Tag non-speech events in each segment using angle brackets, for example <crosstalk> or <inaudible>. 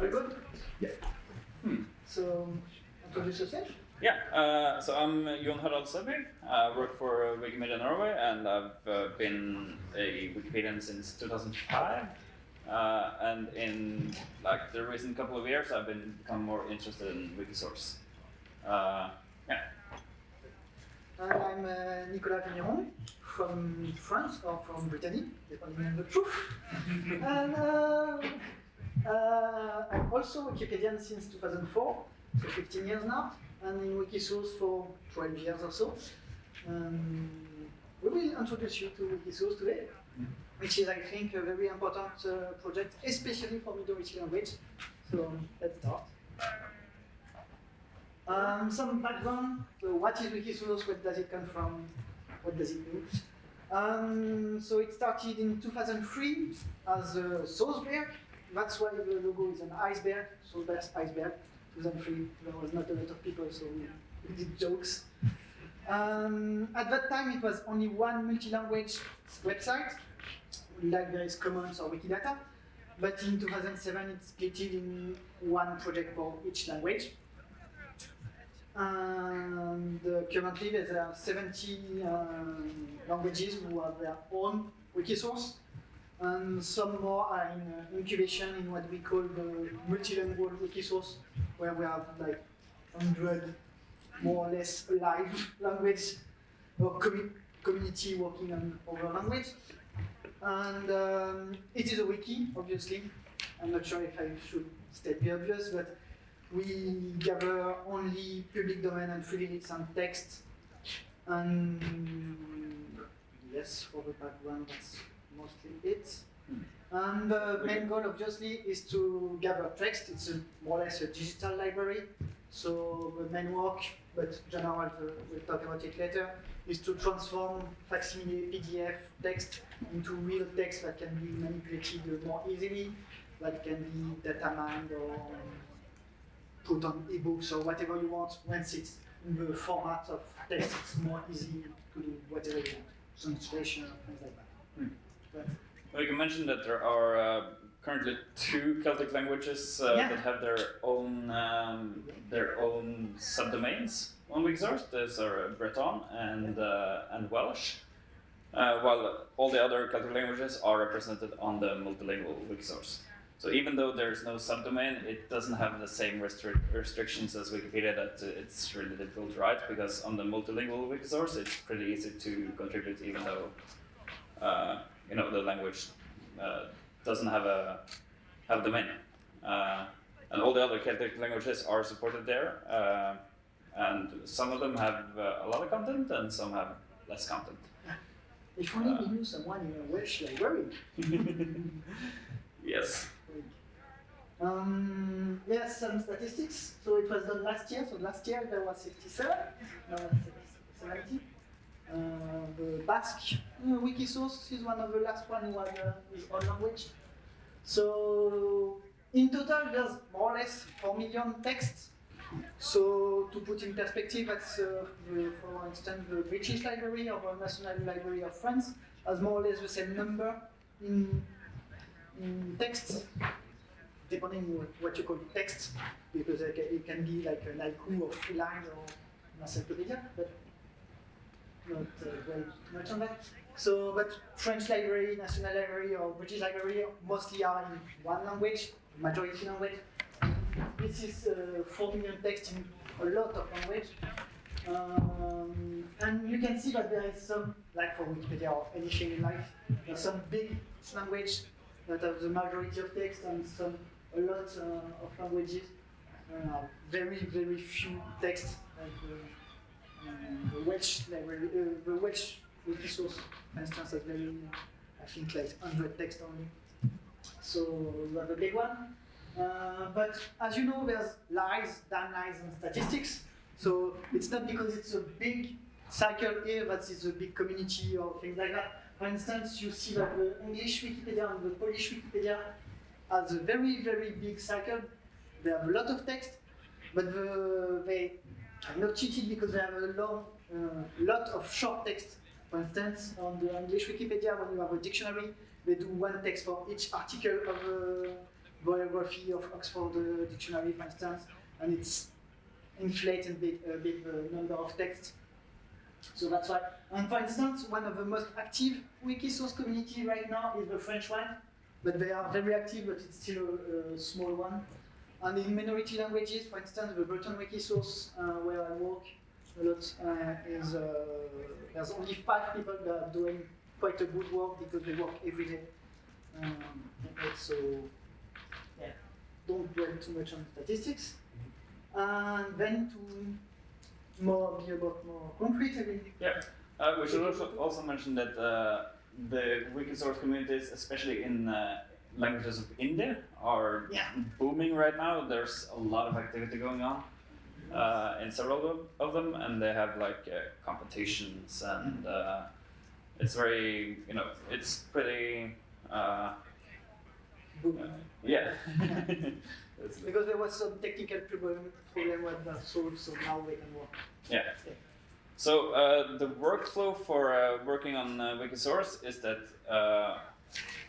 Very good. Yeah. Hmm. So, introduce yourself. Yeah, uh, so I'm Jon Harald Søby. I work for Wikimedia Norway and I've uh, been a Wikipedian since 2005. Uh, and in like the recent couple of years, I've been become more interested in Wikisource. Uh, yeah. And I'm uh, Nicolas Vigneron from France or from Brittany, depending on the truth. <laughs> and uh, I'm also a Wikipedian since 2004, so 15 years now, and in Wikisource for 12 years or so. Um, we will introduce you to Wikisource today, which is, I think, a very important uh, project, especially for Middle minority language. So let's start. Um, some background. So what is Wikisource? Where does it come from? What does it do? Um, so it started in 2003 as a Sourceberg. That's why the logo is an iceberg. So that's iceberg. 2003. There was not a lot of people, so we did jokes. Um, at that time, it was only one multi-language website, like there is Commons or Wikidata. But in 2007, it split in one project for each language. And uh, currently there are 70 um, languages who have their own Wikisource. And some more are in uh, incubation in what we call the multilingual Wikisource, where we have like 100 more or less live <laughs> language or commu community working on our language. And um, it is a wiki, obviously. I'm not sure if I should state the obvious, but we gather only public domain and freely license text. And yes, for the background, that's mostly it. And the main goal, obviously, is to gather text. It's a, more or less a digital library. So the main work, but general, we'll talk about it later, is to transform facsimile PDF text into real text that can be manipulated more easily, that can be data mined or put on ebooks or whatever you want. Once it's in the format of text, it's more easy to do whatever you want, translation, things like that. Hmm. Well, you mentioned that there are uh, currently two Celtic languages uh, Yeah. that have their own um, their own subdomains on Wikisource. Those are Breton and uh, and Welsh, uh, while all the other Celtic languages are represented on the multilingual Wikisource. So even though there's no subdomain, it doesn't have the same restric restrictions as Wikipedia that it's really difficult to write because on the multilingual Wikisource it's pretty easy to contribute even though uh, you know the language uh, doesn't have a have domain. Uh, and all the other Celtic languages are supported there, uh, and some of them have uh, a lot of content and some have less content. if only we knew someone in a Welsh library. <laughs> Yes. Um, yes, some statistics. So it was done last year. So last year there was 67, now it's 70. The Basque uh, Wikisource is one of the last one uh, his own language. So in total there's more or less 4 million texts. So to put in perspective, that's uh, the, for instance the British Library or the National Library of France has more or less the same number in, in texts depending on what you call text, because it can, be like a haiku or three lines or an encyclopedia, but not uh, much on that. So, but French library, National Library, or British Library mostly are in one language, majority language. This is uh, 4 million text in a lot of language. Um, and you can see that there is some, like for Wikipedia or anything in life, some big language that have the majority of text and some a lot uh, of languages. Uh, very, very few text. Like the, Welsh library, uh, the Welsh Wikisource, for instance, has very, I think, like 100 text only. So have a big one. Uh, but as you know, there's lies, damn lies, and statistics. So it's not because it's a big cycle here that it's a big community or things like that. For instance, you see that the English Wikipedia and the Polish Wikipedia has a very, very big cycle. They have a lot of text, but the, they are not cheated because I have a long, uh, lot of short text. For instance, on the English Wikipedia, when you have a dictionary, they do one text for each article of the, biography of Oxford uh, Dictionary, for instance, and it's inflated a bit, a bit the number of texts. So that's why. And for instance, one of the most active Wikisource community right now is the French one, but they are very active, but it's still a, a small one. And in minority languages, for instance, the Breton Wikisource, uh, where I work a lot, uh, is uh, there's only five people that are doing quite a good work because they work every day. Um, so, yeah, don't dwell too much on statistics. And then to more be about more concrete, I mean, Yeah. Uh, we should also, also mention that uh, the Wikisource communities, especially in languages of India, are Yeah. booming right now. There's a lot of activity going on uh, in several of, of them, and they have like uh, competitions, and uh, it's very, you know, it's pretty, uh, boom. yeah. <laughs> Because there was some technical problem, problem with that source, so now we can work. Yeah. So uh, the workflow for uh, working on uh, Wikisource is that, uh,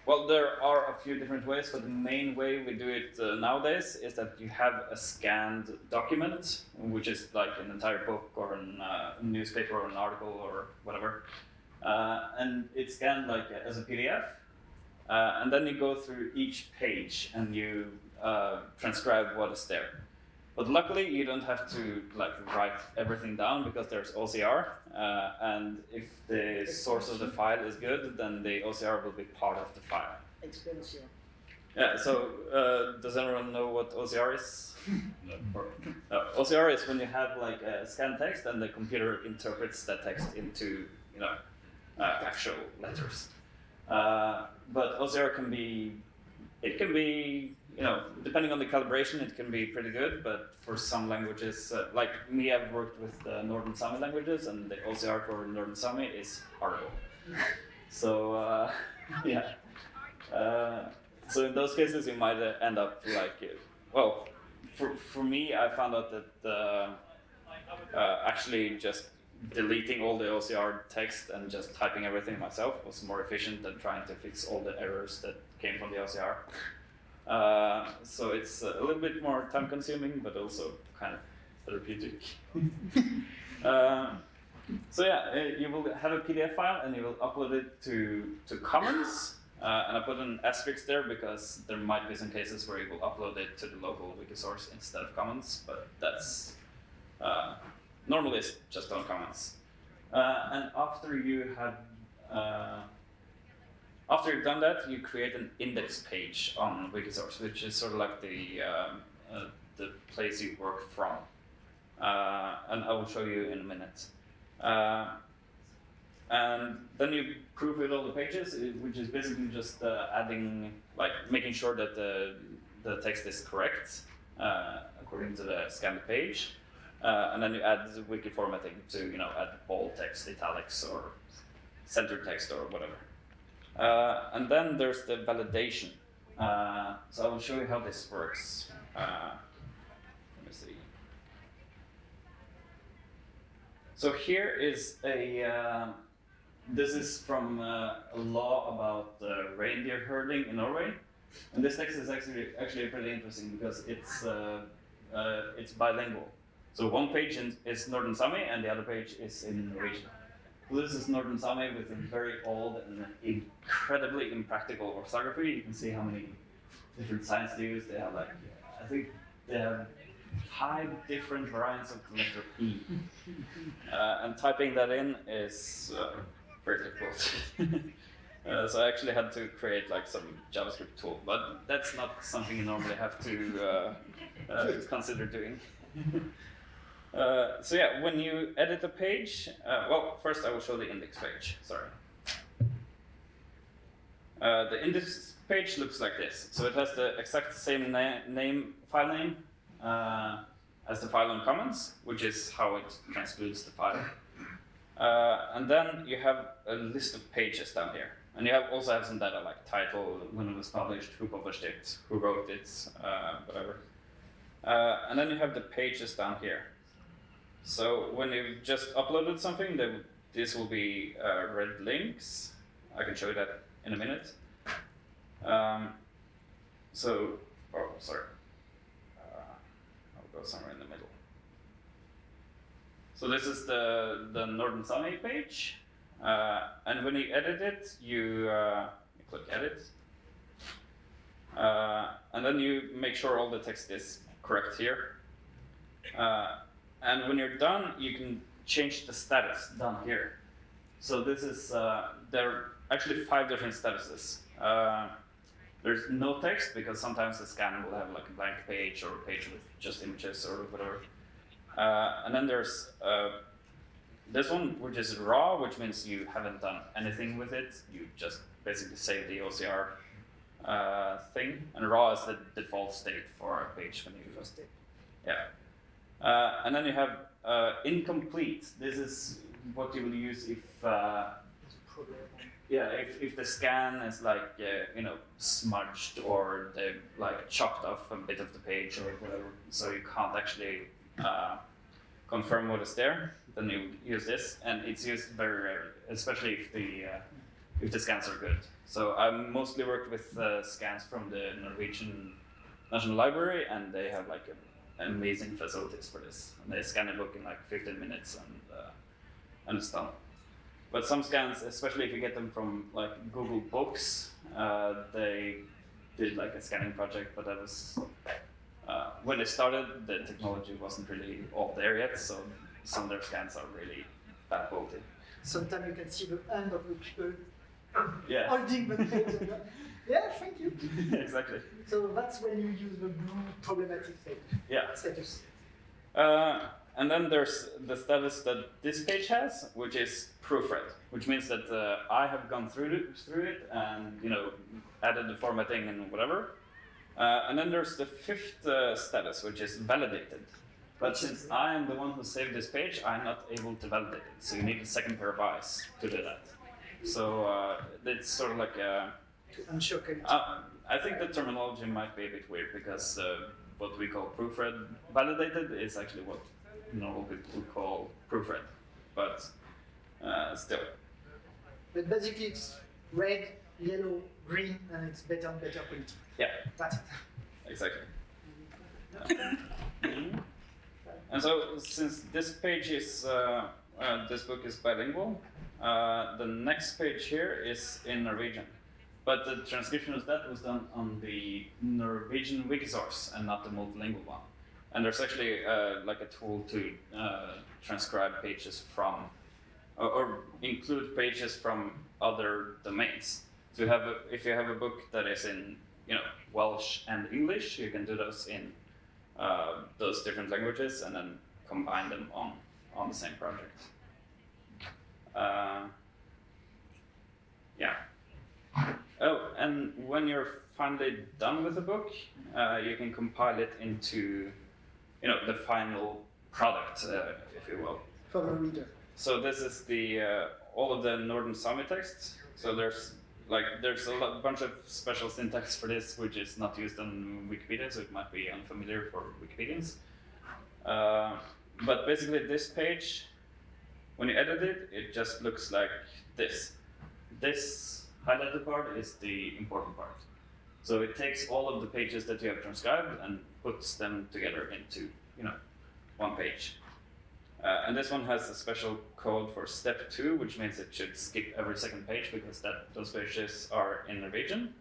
well, there are a few different ways, but the main way we do it uh, nowadays is that you have a scanned document, which is like an entire book or a uh, newspaper or an article or whatever, uh, and it's scanned like as a PDF, uh, and then you go through each page and you uh, transcribe what is there. But luckily, you don't have to like write everything down because there's OCR, uh, and if the source of the file is good, then the OCR will be part of the file. Experience here. Yeah. So, uh, does anyone know what OCR is? <laughs> Uh, OCR is when you have like a scanned text and the computer interprets that text into you know uh, actual letters. Uh, but OCR can be it can be you know depending on the calibration it can be pretty good. But for some languages uh, like me, I've worked with the Northern Sami languages and the OCR for Northern Sami is horrible. <laughs> So uh, <laughs> yeah. Uh, so in those cases, you might uh, end up like, uh, well, for, for me, I found out that uh, uh, actually just deleting all the OCR text and just typing everything myself was more efficient than trying to fix all the errors that came from the OCR. Uh, so it's a little bit more time consuming, but also kind of therapeutic. uh, <laughs> so yeah, uh, you will have a PDF file and you will upload it to, to Commons. Uh, and I put an asterisk there because there might be some cases where you will upload it to the local Wikisource instead of Commons, but that's uh, normally it's just on Commons. Uh, and after you have uh, after you've done that, you create an index page on Wikisource, which is sort of like the um, uh, the place you work from. Uh, and I will show you in a minute. Uh, and then you proofread all the pages, which is basically just uh, adding, like making sure that the, the text is correct uh, according to the scanned page. Uh, and then you add the wiki formatting to, you know, add bold text, italics, or center text, or whatever. Uh, and then there's the validation. Uh, so I will show you how this works. Uh, let me see. So here is a. Uh, this is from uh, a law about uh, reindeer herding in Norway, and this text is actually actually pretty interesting because it's uh, it's bilingual. So one page in, is Northern Sami and the other page is in Norwegian. This is Northern Sami with a very old and incredibly impractical orthography. You can see how many different signs they use. They have like I think they have five different variants of the letter P. <laughs> Uh, and typing that in is uh, very difficult. <laughs> uh, so I actually had to create like some JavaScript tool, but that's not something you normally have to uh, uh, consider doing. <laughs> Uh, so yeah, when you edit a page, uh, well, first I will show the index page. Sorry. Uh, the index page looks like this. So it has the exact same na name, file name, uh, as the file on Commons, which is how it transcludes the file. Uh, and then you have a list of pages down here. And you have also have some data like title, when it was published, who published it, who wrote it, uh, whatever. And then you have the pages down here. So when you've just uploaded something, then this will be uh, red links. I can show you that in a minute. Um, so oh, sorry. Uh, I'll go somewhere in the middle. So this is the, the Northern Sami page. Uh, and when you edit it, you, uh, you click edit. Uh, and then you make sure all the text is correct here. Uh, and when you're done, you can change the status down here. So this is, uh, there are actually five different statuses. Uh, there's no text because sometimes the scan will have like a blank page or a page with just images or whatever. Uh, and then there's uh, this one, which is raw, which means you haven't done anything with it. You just basically save the OCR uh, thing. And raw is the default state for a page when you First step. yeah. Uh, and then you have uh, incomplete. This is what you will use if uh, yeah if, if the scan is like uh, you know smudged or they like chopped off a bit of the page or whatever, so you can't actually uh, confirm what is there. Then you use this, and it's used very rarely, especially if the uh, if the scans are good. So I mostly worked with scans from the Norwegian National Library, and they have like a, amazing facilities for this. And they scan a book in like 15 minutes, and uh, and it's done. But some scans, especially if you get them from like Google Books, uh, they did like a scanning project, but that was uh, when they started, the technology wasn't really all there yet, so some of their scans are really bad quality. Sometimes you can see the end of the people Yeah, holding the page. and go, yeah, thank you. <laughs> exactly. So that's when you use the blue problematic state, Yeah. status. Uh, and then there's the status that this page has, which is proofread, which means that uh, I have gone through it, through it and you know added the formatting and whatever. Uh, and then there's the fifth uh, status, which is validated. But since I am the one who saved this page, I'm not able to validate it. So you need a second pair of eyes to do that. So uh, it's sort of like a Ensure quality. uh, I think the terminology might be a bit weird because uh, what we call proofread validated is actually what normal people would call proofread, but uh, still. But basically it's red, yellow, green, and it's better and better quality. Yeah, That's it. exactly. <laughs> And so, since this page is uh, uh, this book is bilingual, uh, the next page here is in Norwegian. But the transcription of that was done on the Norwegian Wikisource and not the multilingual one. And there's actually uh, like a tool to uh, transcribe pages from, or, or include pages from other domains. So you have a, if you have a book that is in you know Welsh and English, you can do those in uh, those different languages and then combine them on on the same project. Uh, yeah. Oh, and when you're finally done with the book, uh, you can compile it into, you know, the final product, uh, if you will. For the reader. So this is the uh, all of the Northern Sami text. So there's like there's a lot, bunch of special syntax for this, which is not used on Wikipedia, so it might be unfamiliar for Wikipedians. Uh, but basically, this page, when you edit it, it just looks like this. This highlighted part is the important part. So it takes all of the pages that you have transcribed and puts them together into you know one page. Uh, and this one has a special code for step two, which means it should skip every second page because that those pages are in Norwegian.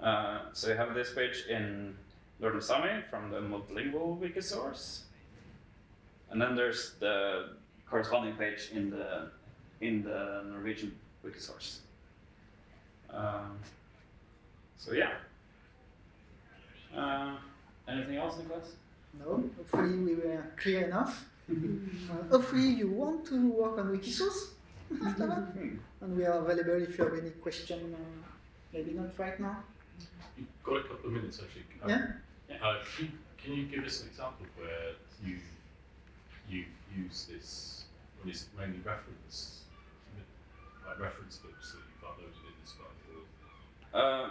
Uh, so you have this page in Northern Sami from the multilingual wiki source, and then there's the corresponding page in the in the Norwegian wiki source. Um, so yeah. Uh, anything else, Nicolas? No, hopefully we were clear enough. <laughs> Uh, hopefully you want to work on Wikisource <laughs> after that. Hmm. And we are available if you have any question, uh, maybe not right now. You've got a couple of minutes actually. Um, Yeah? Uh, can, you, can you give us an example of where you you use this? Well, is it mainly reference, like reference books that you've uploaded in this file? Or, Uh,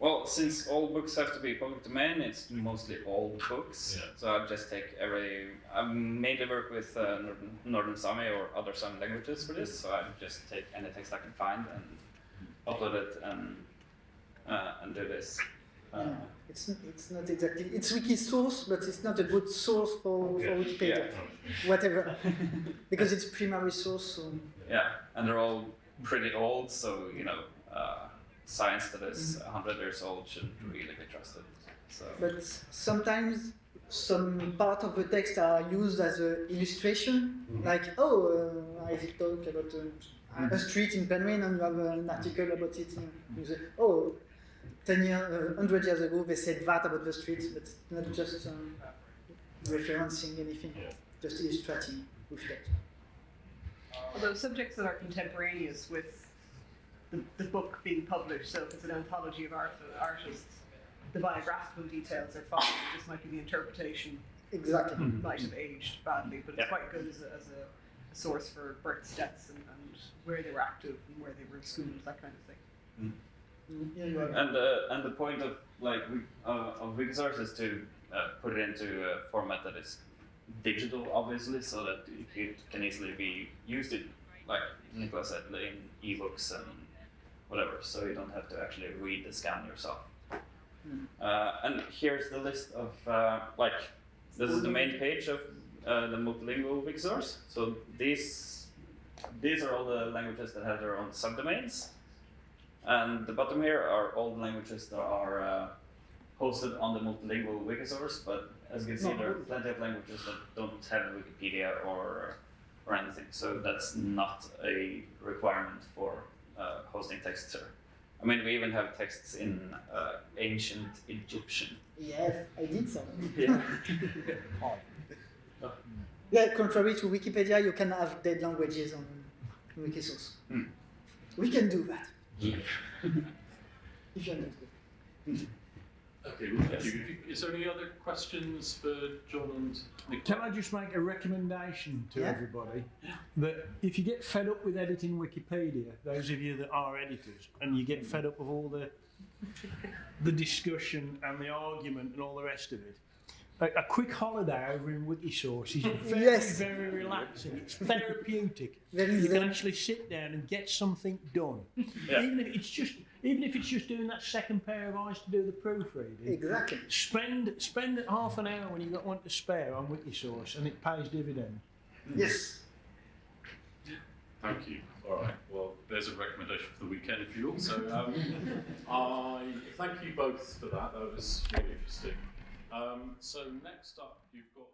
well, since all books have to be public domain, it's mostly old books. Yeah. So I just take every. I mainly work with uh, Northern, Northern Sami or other Sami languages for this. So I just take any text I can find and upload it and uh, and do this. Uh, Yeah. It's n- it's not exactly it's wiki source, but it's not a good source for, for Wikipedia. <laughs> Whatever, because it's primary source. So Yeah, and they're all pretty old, so you know, uh, science that is Mm-hmm. 100 years old shouldn't really be trusted. So But sometimes some part of the text are used as an illustration, like, oh, uh, I talk about uh, a street in Penryn and you have an article about it. and You say, oh, 10 years, uh, 100 years ago they said that about the street, but not just um, referencing anything, Yeah. just illustrating with text. Although subjects that are contemporaneous with the, the book being published, so if it's an anthology of art, artists, the biographical details are fine. This might be the interpretation Exactly. might have aged badly, but it's Yeah. quite good as a, as a, a source for births, deaths, and, and where they were active and where they were schooled, that kind of thing. Mm, Yeah, you and uh, and the point of like uh, of Wikisource is to uh, put it into a format that is digital, obviously, so that it can easily be used in, like Nicola said, in ebooks and whatever. So you don't have to actually read the scan yourself. Mm. Uh, and here's the list of uh, like this is the main page of uh, the multilingual Wikisource. So these these are all the languages that have their own subdomains. And the bottom here are all the languages that are uh, hosted on the multilingual Wikisource, but as you can see, there are plenty of languages that don't have Wikipedia or or anything. So that's not a requirement for uh, hosting texts here. I mean, we even have texts in uh, ancient Egyptian. Yes, I did some. Yeah. <laughs> <laughs> Yeah, contrary to Wikipedia, you can have dead languages on Wikisource. Hmm. We can do that Yeah. <laughs> if you understand. Okay, well, thank you. If you. Is there any other questions for Jon and Nick? Can I just make a recommendation to Yeah. everybody that if you get fed up with editing Wikipedia, those of you that are editors, and you get fed up with all the the discussion and the argument and all the rest of it, a, a quick holiday over in Wikisource is <laughs> very, Yes. very relaxing. It's therapeutic. There is You can actually sit down and get something done, Yeah. even if it's just even if it's just doing that second pair of eyes to do the proofreading. exactly. Spend spend half an hour when you've got one to spare on Wikisource, and it pays dividend. Yes. Thank you. All right. Well, there's a recommendation for the weekend for you all. So um, <laughs> I thank you both for that. That was really interesting. Um, so next up, you've got